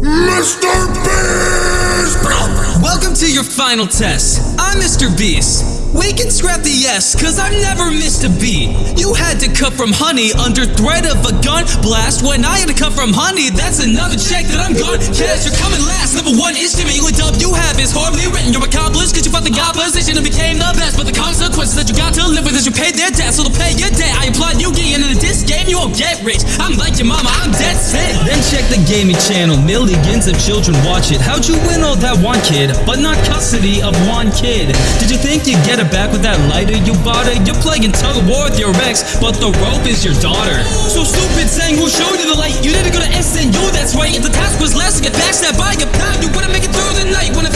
Mr. Beast. Welcome to your final test. I'm Mr. Beast. We can scrap the yes, cause I've never missed a beat. You had to cut from honey under threat of a gun blast. When I had to cut from honey, that's another check that I'm gone. Cash, you're coming last. Number one instrument you dub you have is horribly written. You're accomplished cause you fought the opposition and became the best. But the consequences that you got to live with is you paid their debt. So to pay your debt, I applaud you rich. I'm like your mama, I'm dead set. Then check the gaming channel. Millions of children watch it. How'd you win all that one kid, but not custody of one kid? Did you think you'd get it back with that lighter you bought it. You're playing tug of war with your ex, but the rope is your daughter. So stupid saying who showed you the light. You didn't go to SNU, that's right. If the task was less to get backstabbed by your pal, you wouldn't make it through the night. When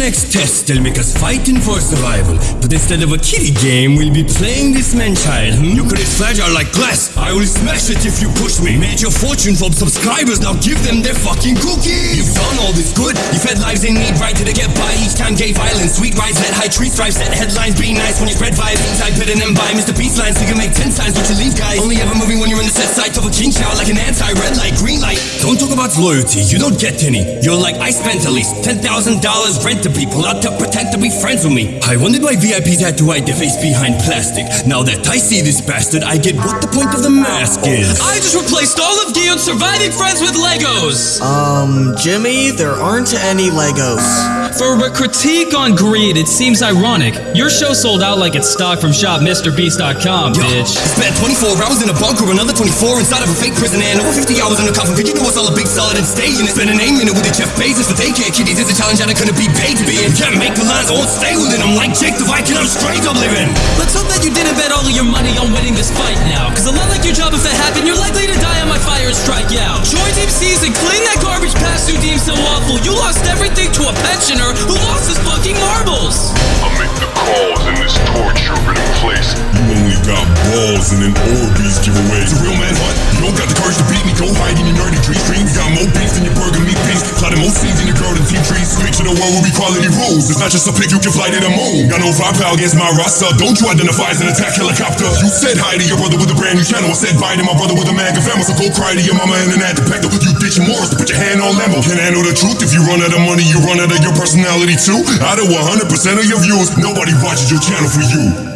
next test. They'll make us fighting for survival. But instead of a kiddie game, we'll be playing this man-child. Hmm? Your career's fragile like glass. I will smash it if you push me. Made your fortune from subscribers, now give them their fucking cookies. You've done all this good. You fed lives in need, right to the get by. Each time gay violence, sweet rides, let high tree stripes, set headlines. Be nice when you spread vibes inside, better than by Mr. Beast lines. So you can make ten times what you leave, guys. Only ever moving when you're in the set side of a king shower, like an anti-red light, green about loyalty. You don't get any. You're like I spent at least ten thousand dollars rent to people out to pretend to be friends with me. I wondered why VIPs had to hide their face behind plastic. Now that I see this bastard, I get what the point of the mask is. I just replaced all of Gion's surviving friends with Legos. Um, Jimmy, there aren't any Legos. For a critique on greed, it seems ironic. Your show sold out like it's stock from shopmrbeast.com, Yo, bitch. Spent 24 hours in a bunker, another 24 inside of a fake prison, and over 50 hours in a coffin. Could you do us all a big solid and stay in it? Spend an eight minute with the Jeff Bezos for daycare kitties. It's a challenge that I couldn't be paid to be in. Can't make the lines, won't stay within them like Jake the Viking. I'm straight up living. Let's hope that you didn't bet all of your money on winning this fight now. Cause a lot like your job, if it happened, you're likely to die balls an Orbeez giveaway. It's a real man hunt. You don't got the courage to beat me. Go hide in your nerdy tree streams. We got more beef than your burger meat beef. Plotting more scenes in your garden team trees. Picture the world with equality rules. It's not just a pick you can fly to the moon. Got no firepower against my roster. Don't you identify as an attack helicopter. You said hi to your brother with a brand new channel. I said bye to my brother with a mega family. So go cry to your mama and an detector. You ditch Morris to put your hand on Lambo. Can't handle the truth. If you run out of money, you run out of your personality too. Out of 100% of your views, nobody watches your channel for you.